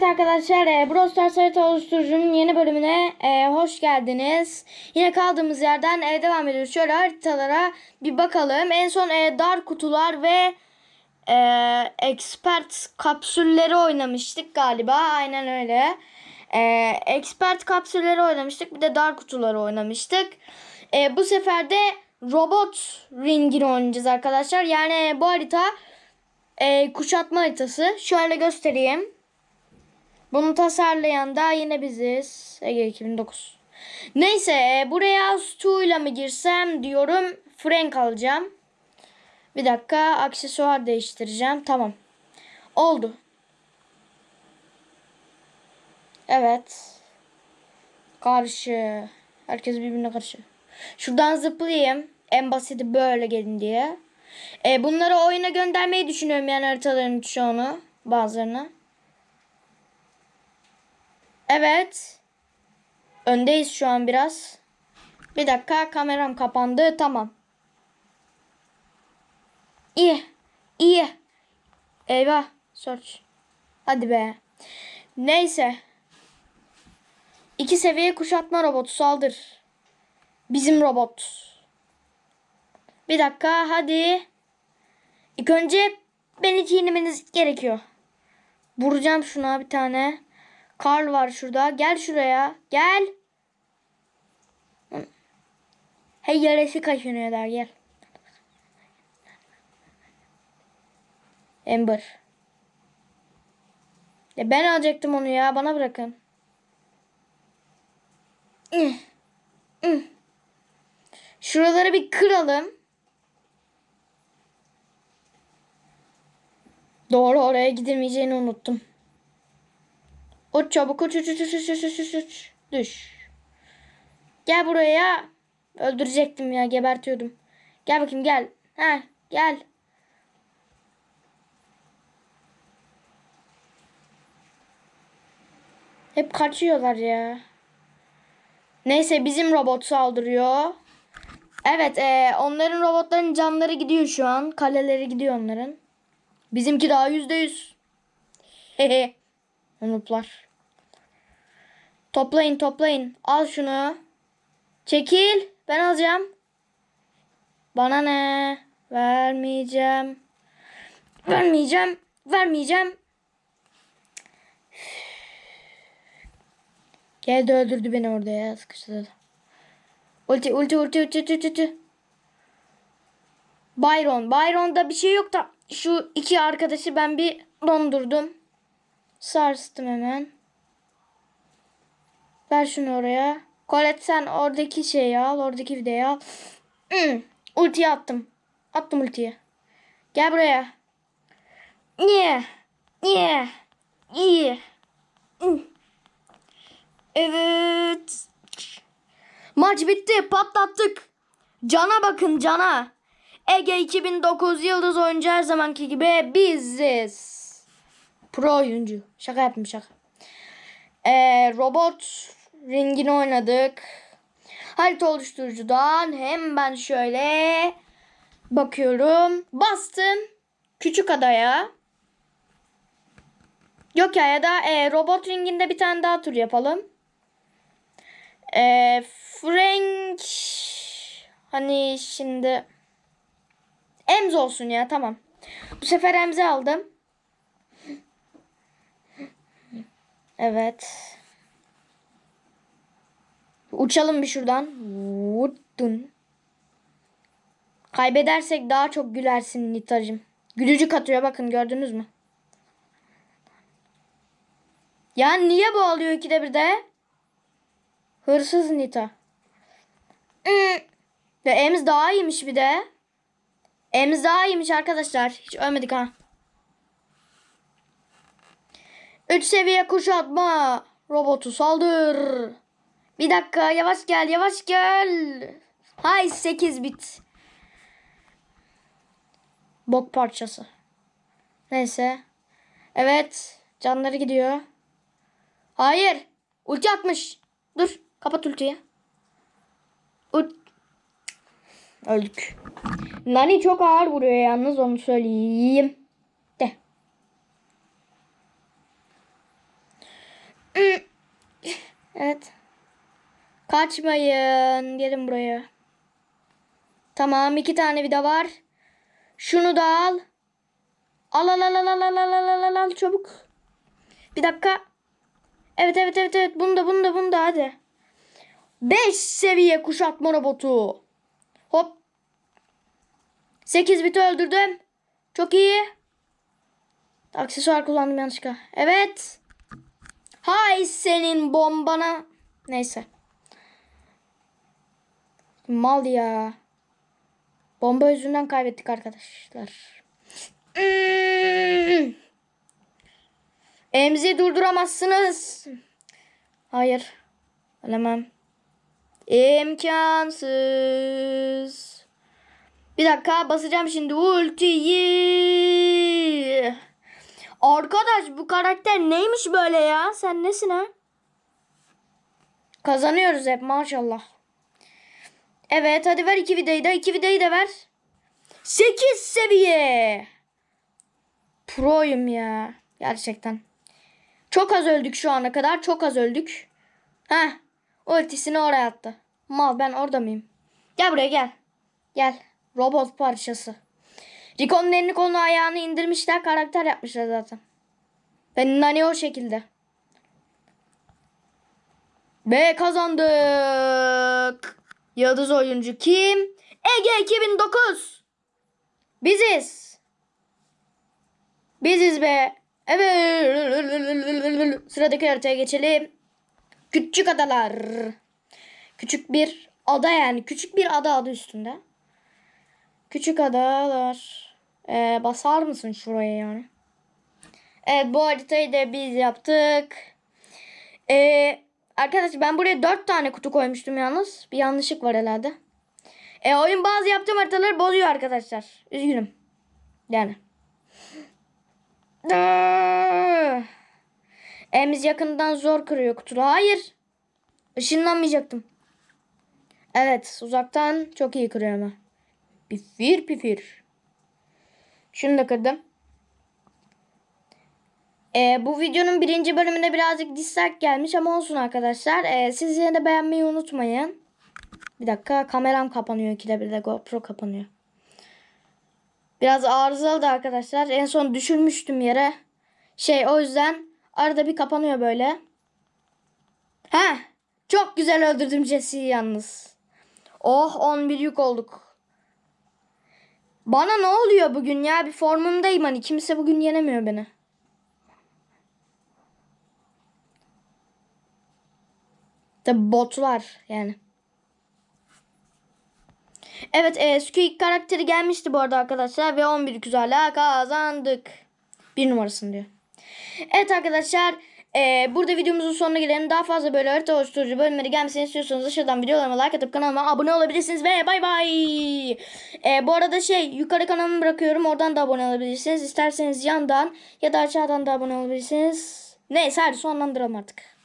Evet arkadaşlar, e, Brawl Stars oluşturucunun yeni bölümüne e, hoş geldiniz. Yine kaldığımız yerden e, devam ediyoruz. Şöyle haritalara bir bakalım. En son e, dar kutular ve e, expert kapsülleri oynamıştık galiba. Aynen öyle. E, expert kapsülleri oynamıştık. Bir de dar kutuları oynamıştık. E, bu sefer de robot ringini oynayacağız arkadaşlar. Yani bu harita e, kuşatma haritası. Şöyle göstereyim. Bunu tasarlayan da yine biziz. Ege 2009. Neyse e, buraya Stu ile mi girsem diyorum. Frank alacağım. Bir dakika aksesuar değiştireceğim. Tamam. Oldu. Evet. Karşı. Herkes birbirine karşı. Şuradan zıplayayım. En basiti böyle gelin diye. E, bunları oyuna göndermeyi düşünüyorum yani haritaların çoğunu. Bazılarını. Evet. Öndeyiz şu an biraz. Bir dakika kameram kapandı. Tamam. İyi. İyi. Eyvah. Search. Hadi be. Neyse. İki seviye kuşatma robotu saldır. Bizim robot. Bir dakika hadi. İlk önce beni çiğnemeniz gerekiyor. Vuracağım şuna bir tane. Karl var şurada. Gel şuraya. Gel. Hey yarısı kaşınıyor der gel. Ember. Ya ben alacaktım onu ya. Bana bırakın. Şuraları bir kıralım. Doğru oraya gidemeyeceğini unuttum. Uç çabuk uç uç uç uç uç uç uç uç. Düş. Gel buraya. Öldürecektim ya gebertiyordum. Gel bakayım gel. Ha gel. Hep kaçıyorlar ya. Neyse bizim robot saldırıyor. Evet e, onların robotların canları gidiyor şu an. Kaleleri gidiyor onların. Bizimki daha yüzde yüz. Hehe. Unutlar. Toplayın toplayın. Al şunu. Çekil. Ben alacağım. Bana ne? Vermeyeceğim. Vermeyeceğim. Vermeyeceğim. Geldi öldürdü beni orada ya. Sıkıştırdı. Ulti ulti ulti ulti ulti ulti. Byron. Byron'da bir şey yok da şu iki arkadaşı ben bir dondurdum. Sarstım hemen. Ver şunu oraya. Colette sen oradaki şeyi al. Oradaki videoyu al. Hmm. Ultiyi attım. Attım ultiyi. Gel buraya. Niye? Niye? İyi. Hmm. Evet. Maç bitti. Patlattık. Cana bakın cana. Ege 2009 yıldız oyuncu her zamanki gibi biziz. Pro oyuncu. Şaka yaptım şaka. Ee, robot ringini oynadık. Harita oluşturucudan hem ben şöyle bakıyorum. Bastım. Küçük adaya. Yok ya ya da e, robot ringinde bir tane daha tur yapalım. E, Frank hani şimdi Ems olsun ya tamam. Bu sefer Ems'i aldım. Evet. Uçalım bir şuradan. Vuttun. Kaybedersek daha çok gülersin Nitacım. Gülücük atıyor bakın gördünüz mü? Ya niye bu alıyor ikide bir de? Hırsız Nita. Ve Ems daha iyiymiş bir de. Ems daha iyiymiş arkadaşlar. Hiç ölmedik ha. 3 seviye kuşatma. Robotu saldır. Bir dakika yavaş gel yavaş gel. Hay 8 bit. Bok parçası. Neyse. Evet. Canları gidiyor. Hayır. Ulti atmış. Dur. Kapat ultiyi. Ult Öldük. Nani çok ağır vuruyor yalnız onu söyleyeyim. Evet. Kaçmayın. Gelin buraya. Tamam iki tane vida var. Şunu da al. Al al al al al al al al al al çabuk. Bir dakika. Evet evet evet evet bunu da bunu da bunu da hadi. 5 seviye kuşatma robotu. Hop. 8 biti öldürdüm. Çok iyi. Aksesuar kullandım yanlışlıkla. Evet. Hay senin bombana. Neyse. Mal ya. Bomba yüzünden kaybettik arkadaşlar. Hmm. Emzi durduramazsınız. Hayır. Ölemem. İmkansız. Bir dakika basacağım şimdi ultiyi. Arkadaş bu karakter neymiş böyle ya? Sen nesin ha? Kazanıyoruz hep maşallah. Evet hadi ver iki vidayı da iki vidayı da ver. 8 seviye. Proyum ya. Gerçekten. Çok az öldük şu ana kadar. Çok az öldük. Heh. Ultisini oraya attı. Mal ben orada mıyım? Gel buraya gel. Gel. Robot parçası. Rico'nun elini kolunu ayağını indirmişler. Karakter yapmışlar zaten. Ben Nani o şekilde. Ve kazandık. Yıldız oyuncu kim? Ege 2009. Biziz. Biziz be. Evet. Sıradaki haritaya geçelim. Küçük adalar. Küçük bir ada yani. Küçük bir ada adı üstünde. Küçük adalar. Ee, basar mısın şuraya yani? Evet bu haritayı da biz yaptık. Ee, arkadaşlar ben buraya 4 tane kutu koymuştum yalnız. Bir yanlışlık var herhalde. E, oyun bazı yaptığım haritaları bozuyor arkadaşlar. Üzgünüm. Yani. Emiz yakından zor kırıyor kutuları. Hayır. Işınlanmayacaktım. Evet uzaktan çok iyi kırıyor ama. Pifir pifir. Şunu da kırdım. Ee, bu videonun birinci bölümünde birazcık dislike gelmiş ama olsun arkadaşlar. Ee, siz yine de beğenmeyi unutmayın. Bir dakika kameram kapanıyor. İkide bir de GoPro kapanıyor. Biraz arızalı da arkadaşlar. En son düşürmüştüm yere. Şey o yüzden arada bir kapanıyor böyle. He, çok güzel öldürdüm Jesse'yi yalnız. Oh 11 yük olduk. Bana ne oluyor bugün ya? Bir formumdayım hani. Kimse bugün yenemiyor beni. Tabi botlar yani. Evet e, Squeak karakteri gelmişti bu arada arkadaşlar. Ve 11 güzelle kazandık. Bir numarasını diyor. Evet arkadaşlar. E, burada videomuzun sonuna gelelim. Daha fazla böyle harita oluşturucu bölümleri gelmesini istiyorsanız aşağıdan videolarıma like atıp kanalıma abone olabilirsiniz. Ve bay bay. E, bu arada şey yukarı kanalımı bırakıyorum. Oradan da abone olabilirsiniz. İsterseniz yandan ya da aşağıdan da abone olabilirsiniz. Neyse hadi sonlandıralım artık.